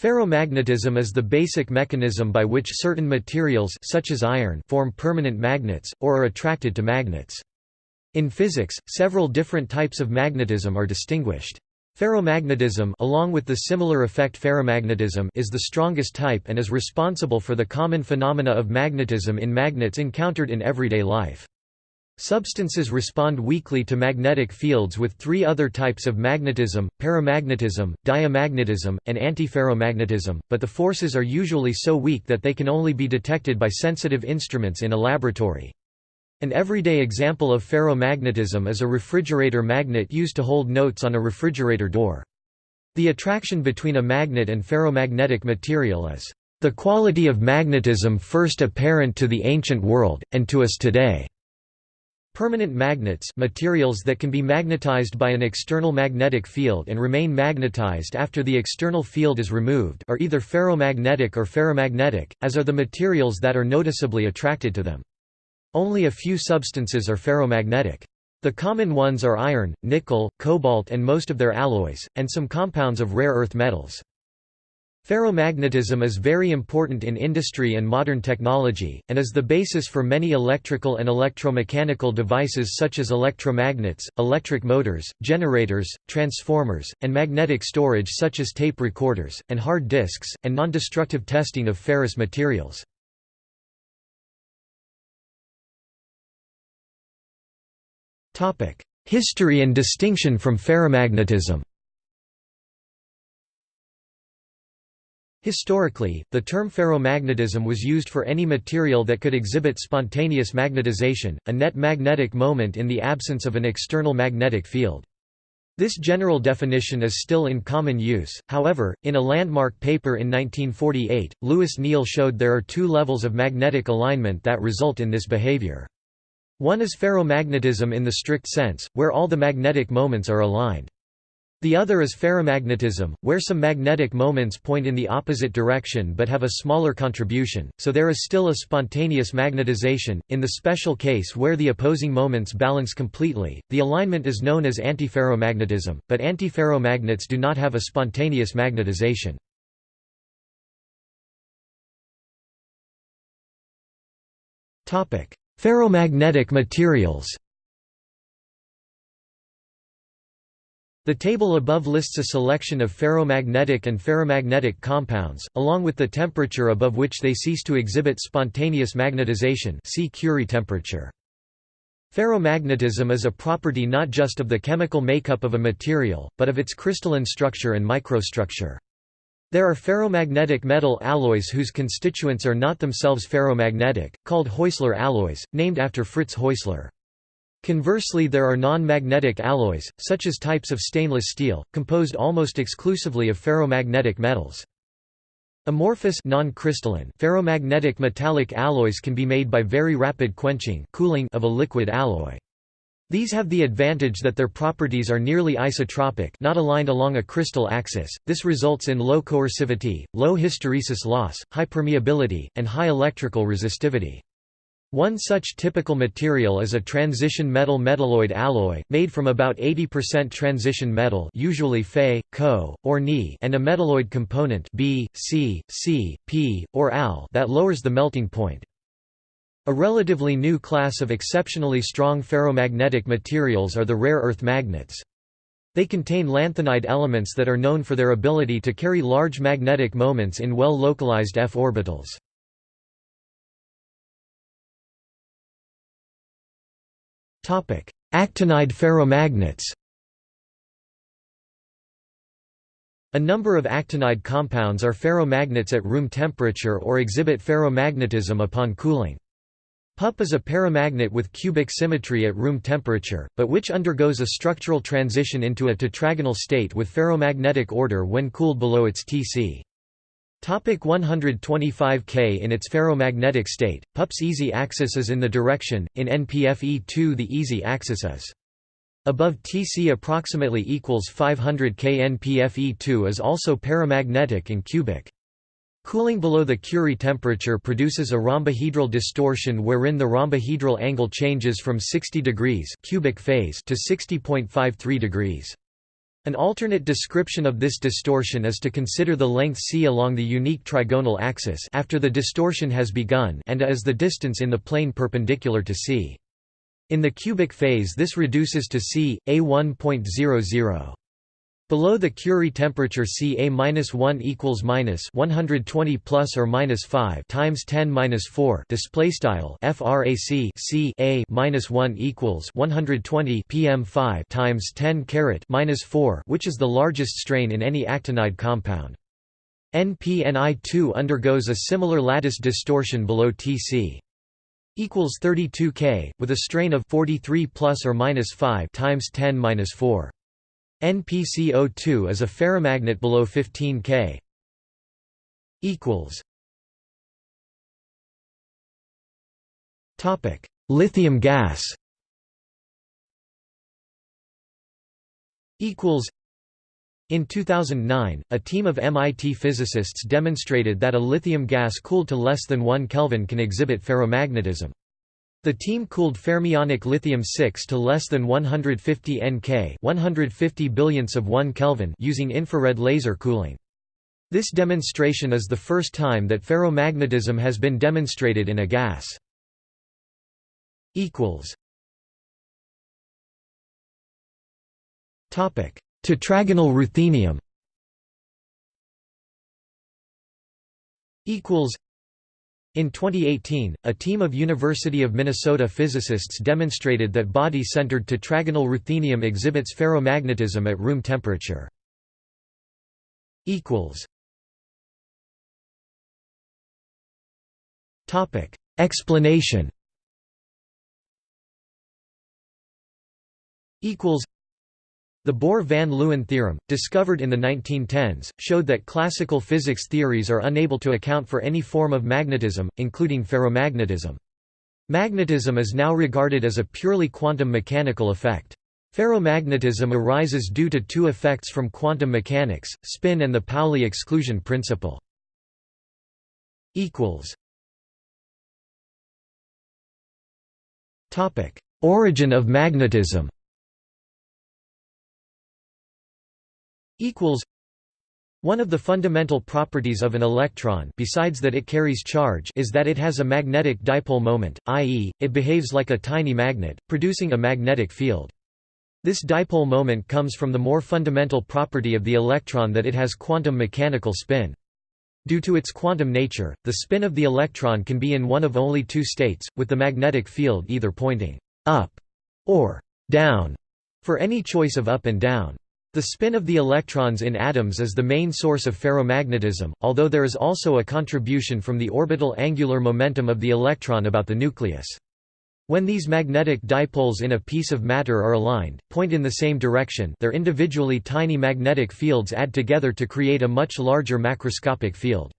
Ferromagnetism is the basic mechanism by which certain materials such as iron form permanent magnets, or are attracted to magnets. In physics, several different types of magnetism are distinguished. Ferromagnetism along with the similar effect ferrimagnetism is the strongest type and is responsible for the common phenomena of magnetism in magnets encountered in everyday life. Substances respond weakly to magnetic fields with three other types of magnetism, paramagnetism, diamagnetism, and antiferromagnetism, but the forces are usually so weak that they can only be detected by sensitive instruments in a laboratory. An everyday example of ferromagnetism is a refrigerator magnet used to hold notes on a refrigerator door. The attraction between a magnet and ferromagnetic material is the quality of magnetism first apparent to the ancient world, and to us today. Permanent magnets materials that can be magnetized by an external magnetic field and remain magnetized after the external field is removed are either ferromagnetic or ferrimagnetic, as are the materials that are noticeably attracted to them. Only a few substances are ferromagnetic. The common ones are iron, nickel, cobalt and most of their alloys, and some compounds of rare earth metals. Ferromagnetism is very important in industry and modern technology, and is the basis for many electrical and electromechanical devices such as electromagnets, electric motors, generators, transformers, and magnetic storage such as tape recorders, and hard disks, and non-destructive testing of ferrous materials. History and distinction from ferrimagnetism Historically, the term ferromagnetism was used for any material that could exhibit spontaneous magnetization, a net magnetic moment in the absence of an external magnetic field. This general definition is still in common use, however, in a landmark paper in 1948, Louis Néel showed there are two levels of magnetic alignment that result in this behavior. One is ferromagnetism in the strict sense, where all the magnetic moments are aligned. The other is ferrimagnetism, where some magnetic moments point in the opposite direction but have a smaller contribution, so there is still a spontaneous magnetization. In the special case where the opposing moments balance completely, the alignment is known as antiferromagnetism, but antiferromagnets do not have a spontaneous magnetization. Ferromagnetic materials The table above lists a selection of ferromagnetic and ferrimagnetic compounds, along with the temperature above which they cease to exhibit spontaneous magnetization see Curie temperature. Ferromagnetism is a property not just of the chemical makeup of a material, but of its crystalline structure and microstructure. There are ferromagnetic metal alloys whose constituents are not themselves ferromagnetic, called Heusler alloys, named after Fritz Heusler. Conversely there are non-magnetic alloys, such as types of stainless steel, composed almost exclusively of ferromagnetic metals. Amorphous non-crystalline ferromagnetic metallic alloys can be made by very rapid quenching cooling of a liquid alloy. These have the advantage that their properties are nearly isotropic not aligned along a crystal axis, this results in low coercivity, low hysteresis loss, high permeability, and high electrical resistivity. One such typical material is a transition metal metalloid alloy, made from about 80% transition metal usually Fe, Co, or Ni and a metalloid component B, C, C, P, or Al that lowers the melting point. A relatively new class of exceptionally strong ferromagnetic materials are the rare earth magnets. They contain lanthanide elements that are known for their ability to carry large magnetic moments in well-localized f orbitals. Actinide ferromagnets A number of actinide compounds are ferromagnets at room temperature or exhibit ferromagnetism upon cooling. PUP is a paramagnet with cubic symmetry at room temperature, but which undergoes a structural transition into a tetragonal state with ferromagnetic order when cooled below its Tc. Topic 125 K In its ferromagnetic state, PUP's easy axis is in the direction, in NPFE2 the easy axis is above Tc approximately equals 500 K NPFE2 is also paramagnetic and cubic. Cooling below the Curie temperature produces a rhombohedral distortion wherein the rhombohedral angle changes from 60 degrees cubic phase to 60.53 degrees. An alternate description of this distortion is to consider the length c along the unique trigonal axis after the distortion has begun and a is the distance in the plane perpendicular to c. In the cubic phase this reduces to c, a 1.00. Below the Curie temperature Ca-1 equals minus 120 plus or minus 5 times 10 minus 4 display style frac C A minus 1 equals 120 pm5 times 10 caret minus 4 which is the largest strain in any actinide compound. NPNI2 undergoes a similar lattice distortion below Tc equals 32 K with a strain of 43 plus or minus 5 times 10 minus 4. NPCO2 is a ferromagnet below 15 K. Equals. Topic: Lithium gas. Equals. In 2009, a team of MIT physicists demonstrated that a lithium gas cooled to less than 1 Kelvin can exhibit ferromagnetism. The team cooled fermionic lithium-6 to less than 150 Nk 150 billionths of 1 Kelvin using infrared laser cooling. This demonstration is the first time that ferromagnetism has been demonstrated in a gas. Tetragonal ruthenium in 2018, a team of University of Minnesota physicists demonstrated that body-centered tetragonal ruthenium exhibits ferromagnetism at room temperature. Explanation the Bohr-van Leeuwen theorem, discovered in the 1910s, showed that classical physics theories are unable to account for any form of magnetism, including ferromagnetism. Magnetism is now regarded as a purely quantum mechanical effect. Ferromagnetism arises due to two effects from quantum mechanics, spin and the Pauli exclusion principle. Origin of magnetism equals one of the fundamental properties of an electron besides that it carries charge is that it has a magnetic dipole moment, i.e., it behaves like a tiny magnet, producing a magnetic field. This dipole moment comes from the more fundamental property of the electron that it has quantum mechanical spin. Due to its quantum nature, the spin of the electron can be in one of only two states, with the magnetic field either pointing up or down for any choice of up and down. The spin of the electrons in atoms is the main source of ferromagnetism, although there is also a contribution from the orbital angular momentum of the electron about the nucleus. When these magnetic dipoles in a piece of matter are aligned, point in the same direction their individually tiny magnetic fields add together to create a much larger macroscopic field.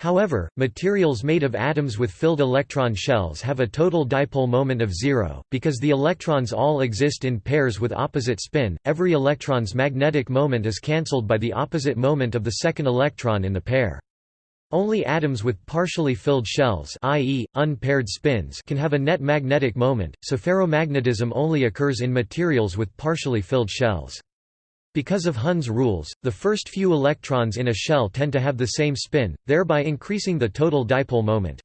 However, materials made of atoms with filled electron shells have a total dipole moment of zero, because the electrons all exist in pairs with opposite spin, every electron's magnetic moment is cancelled by the opposite moment of the second electron in the pair. Only atoms with partially filled shells i.e., unpaired spins can have a net magnetic moment, so ferromagnetism only occurs in materials with partially filled shells. Because of Hund's rules, the first few electrons in a shell tend to have the same spin, thereby increasing the total dipole moment.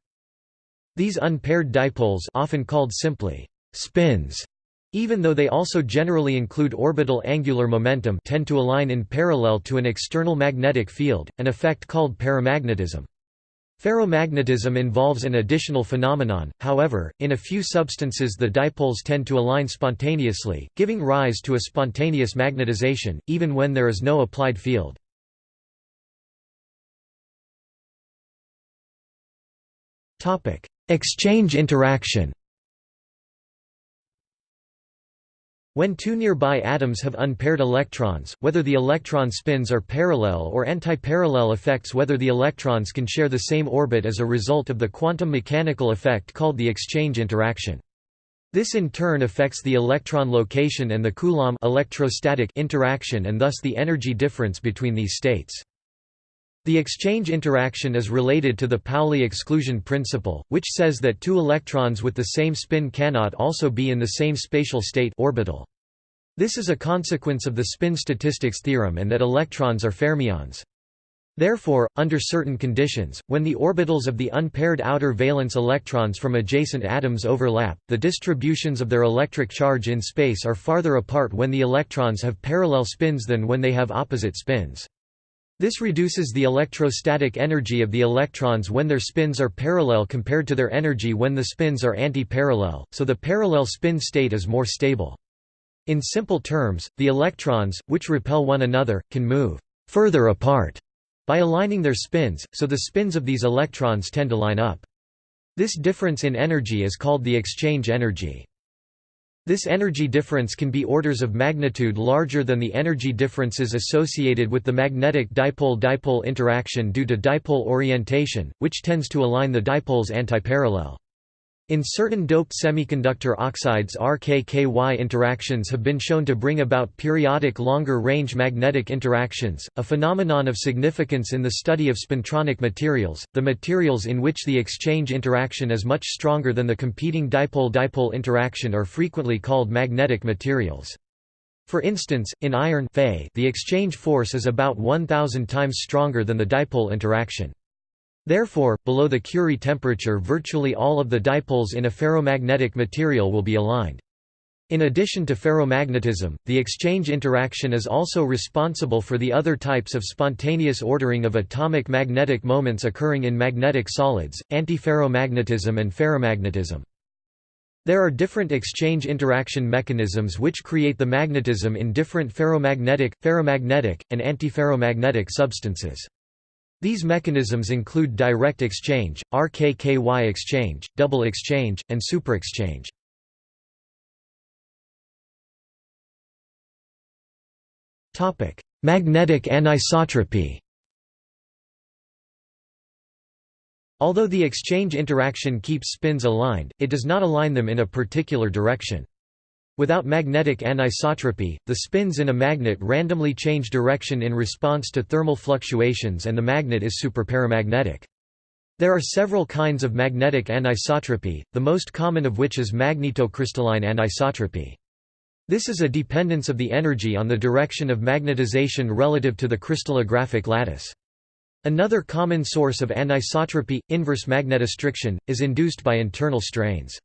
These unpaired dipoles often called simply spins, even though they also generally include orbital angular momentum tend to align in parallel to an external magnetic field, an effect called paramagnetism. Ferromagnetism involves an additional phenomenon, however, in a few substances the dipoles tend to align spontaneously, giving rise to a spontaneous magnetization, even when there is no applied field. Exchange interaction When two nearby atoms have unpaired electrons, whether the electron spins are parallel or antiparallel affects whether the electrons can share the same orbit as a result of the quantum mechanical effect called the exchange interaction. This in turn affects the electron location and the Coulomb electrostatic interaction and thus the energy difference between these states. The exchange interaction is related to the Pauli exclusion principle, which says that two electrons with the same spin cannot also be in the same spatial state orbital. This is a consequence of the spin statistics theorem and that electrons are fermions. Therefore, under certain conditions, when the orbitals of the unpaired outer valence electrons from adjacent atoms overlap, the distributions of their electric charge in space are farther apart when the electrons have parallel spins than when they have opposite spins. This reduces the electrostatic energy of the electrons when their spins are parallel compared to their energy when the spins are anti-parallel, so the parallel spin state is more stable. In simple terms, the electrons, which repel one another, can move further apart by aligning their spins, so the spins of these electrons tend to line up. This difference in energy is called the exchange energy. This energy difference can be orders of magnitude larger than the energy differences associated with the magnetic dipole-dipole interaction due to dipole orientation, which tends to align the dipoles antiparallel. In certain doped semiconductor oxides RKKY interactions have been shown to bring about periodic longer-range magnetic interactions, a phenomenon of significance in the study of spintronic materials, the materials in which the exchange interaction is much stronger than the competing dipole-dipole interaction are frequently called magnetic materials. For instance, in iron the exchange force is about 1000 times stronger than the dipole interaction. Therefore, below the Curie temperature virtually all of the dipoles in a ferromagnetic material will be aligned. In addition to ferromagnetism, the exchange interaction is also responsible for the other types of spontaneous ordering of atomic magnetic moments occurring in magnetic solids, antiferromagnetism and ferrimagnetism. There are different exchange interaction mechanisms which create the magnetism in different ferromagnetic, ferrimagnetic, and antiferromagnetic substances. These mechanisms include direct exchange, RKKY exchange, double exchange, and superexchange. Magnetic anisotropy Although the exchange interaction keeps spins aligned, it does not align them in a particular direction. Without magnetic anisotropy, the spins in a magnet randomly change direction in response to thermal fluctuations and the magnet is superparamagnetic. There are several kinds of magnetic anisotropy, the most common of which is magnetocrystalline anisotropy. This is a dependence of the energy on the direction of magnetization relative to the crystallographic lattice. Another common source of anisotropy, inverse magnetostriction, is induced by internal strains.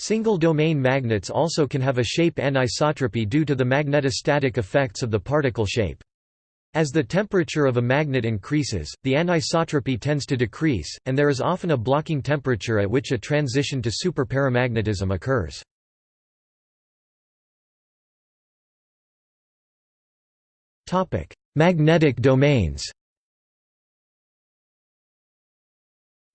Single-domain magnets also can have a shape anisotropy due to the magnetostatic effects of the particle shape. As the temperature of a magnet increases, the anisotropy tends to decrease, and there is often a blocking temperature at which a transition to superparamagnetism occurs. Magnetic domains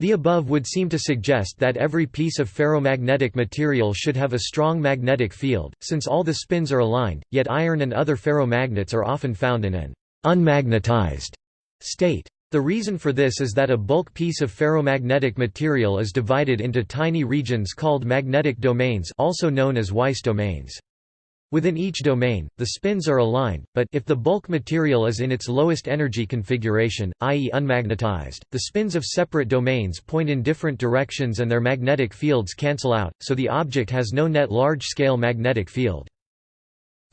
The above would seem to suggest that every piece of ferromagnetic material should have a strong magnetic field, since all the spins are aligned, yet iron and other ferromagnets are often found in an unmagnetized state. The reason for this is that a bulk piece of ferromagnetic material is divided into tiny regions called magnetic domains also known as Weiss domains. Within each domain, the spins are aligned, but if the bulk material is in its lowest energy configuration, i.e. unmagnetized, the spins of separate domains point in different directions and their magnetic fields cancel out, so the object has no net large-scale magnetic field.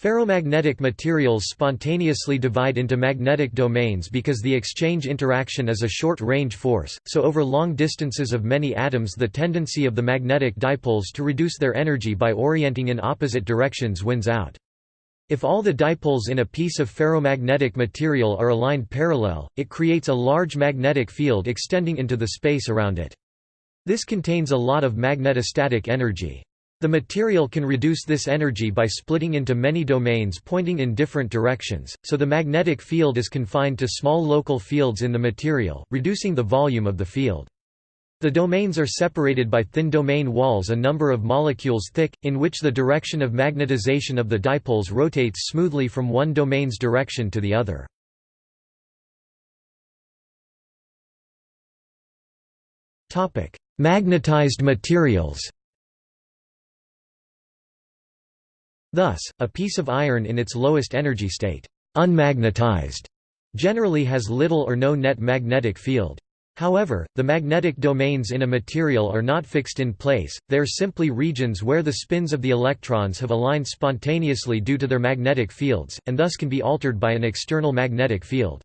Ferromagnetic materials spontaneously divide into magnetic domains because the exchange interaction is a short-range force, so over long distances of many atoms the tendency of the magnetic dipoles to reduce their energy by orienting in opposite directions wins out. If all the dipoles in a piece of ferromagnetic material are aligned parallel, it creates a large magnetic field extending into the space around it. This contains a lot of magnetostatic energy. The material can reduce this energy by splitting into many domains pointing in different directions, so the magnetic field is confined to small local fields in the material, reducing the volume of the field. The domains are separated by thin domain walls a number of molecules thick, in which the direction of magnetization of the dipoles rotates smoothly from one domain's direction to the other. Magnetized materials Thus, a piece of iron in its lowest energy state, unmagnetized, generally has little or no net magnetic field. However, the magnetic domains in a material are not fixed in place, they are simply regions where the spins of the electrons have aligned spontaneously due to their magnetic fields, and thus can be altered by an external magnetic field.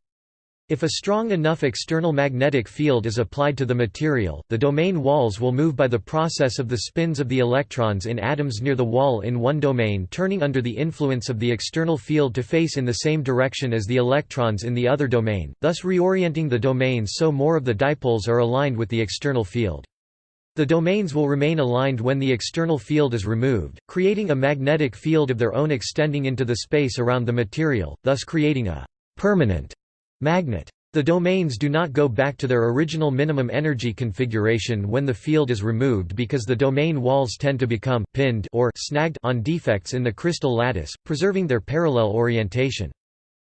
If a strong enough external magnetic field is applied to the material, the domain walls will move by the process of the spins of the electrons in atoms near the wall in one domain turning under the influence of the external field to face in the same direction as the electrons in the other domain, thus reorienting the domains so more of the dipoles are aligned with the external field. The domains will remain aligned when the external field is removed, creating a magnetic field of their own extending into the space around the material, thus creating a permanent Magnet. The domains do not go back to their original minimum energy configuration when the field is removed because the domain walls tend to become pinned or snagged on defects in the crystal lattice, preserving their parallel orientation.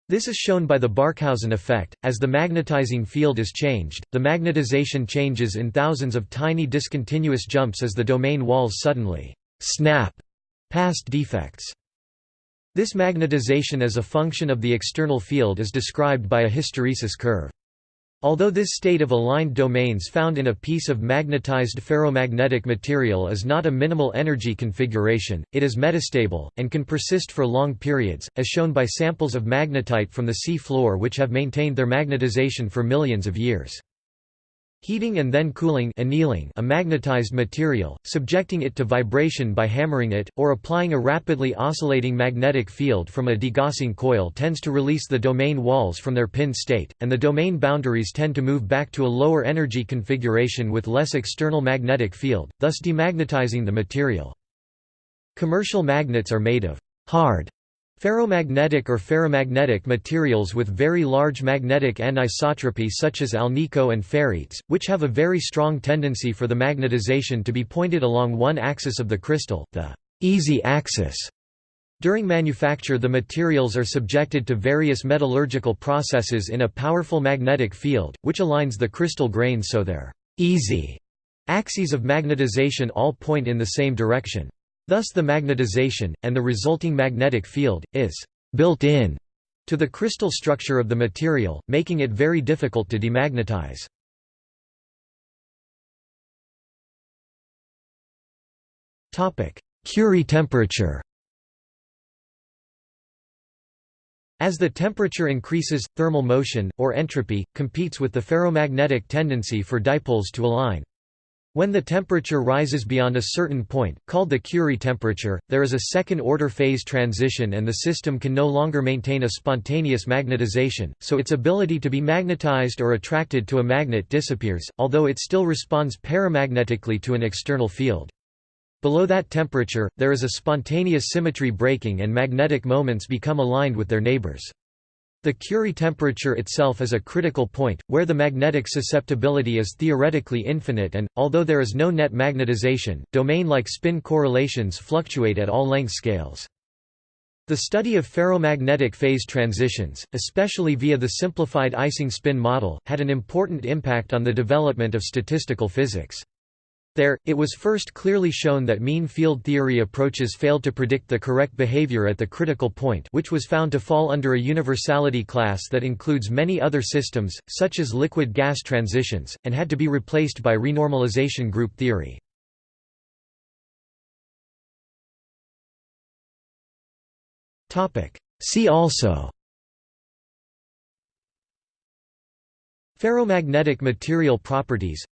This is shown by the Barkhausen effect. As the magnetizing field is changed, the magnetization changes in thousands of tiny discontinuous jumps as the domain walls suddenly snap past defects. This magnetization as a function of the external field is described by a hysteresis curve. Although this state of aligned domains found in a piece of magnetized ferromagnetic material is not a minimal energy configuration, it is metastable, and can persist for long periods, as shown by samples of magnetite from the sea floor which have maintained their magnetization for millions of years. Heating and then cooling annealing a magnetized material, subjecting it to vibration by hammering it, or applying a rapidly oscillating magnetic field from a degaussing coil tends to release the domain walls from their pin state, and the domain boundaries tend to move back to a lower energy configuration with less external magnetic field, thus demagnetizing the material. Commercial magnets are made of hard Ferromagnetic or ferrimagnetic materials with very large magnetic anisotropy such as alnico and ferrites, which have a very strong tendency for the magnetization to be pointed along one axis of the crystal, the easy axis. During manufacture the materials are subjected to various metallurgical processes in a powerful magnetic field, which aligns the crystal grains so their easy axes of magnetization all point in the same direction. Thus the magnetization, and the resulting magnetic field, is «built in» to the crystal structure of the material, making it very difficult to demagnetize. Curie temperature As the temperature increases, thermal motion, or entropy, competes with the ferromagnetic tendency for dipoles to align. When the temperature rises beyond a certain point, called the Curie temperature, there is a second-order phase transition and the system can no longer maintain a spontaneous magnetization, so its ability to be magnetized or attracted to a magnet disappears, although it still responds paramagnetically to an external field. Below that temperature, there is a spontaneous symmetry breaking and magnetic moments become aligned with their neighbors. The Curie temperature itself is a critical point, where the magnetic susceptibility is theoretically infinite and, although there is no net magnetization, domain-like spin correlations fluctuate at all length scales. The study of ferromagnetic phase transitions, especially via the simplified Ising spin model, had an important impact on the development of statistical physics. There, it was first clearly shown that mean field theory approaches failed to predict the correct behavior at the critical point which was found to fall under a universality class that includes many other systems, such as liquid-gas transitions, and had to be replaced by renormalization group theory. See also Ferromagnetic material properties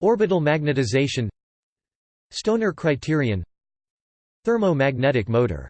Orbital magnetization. Stoner criterion. Thermomagnetic motor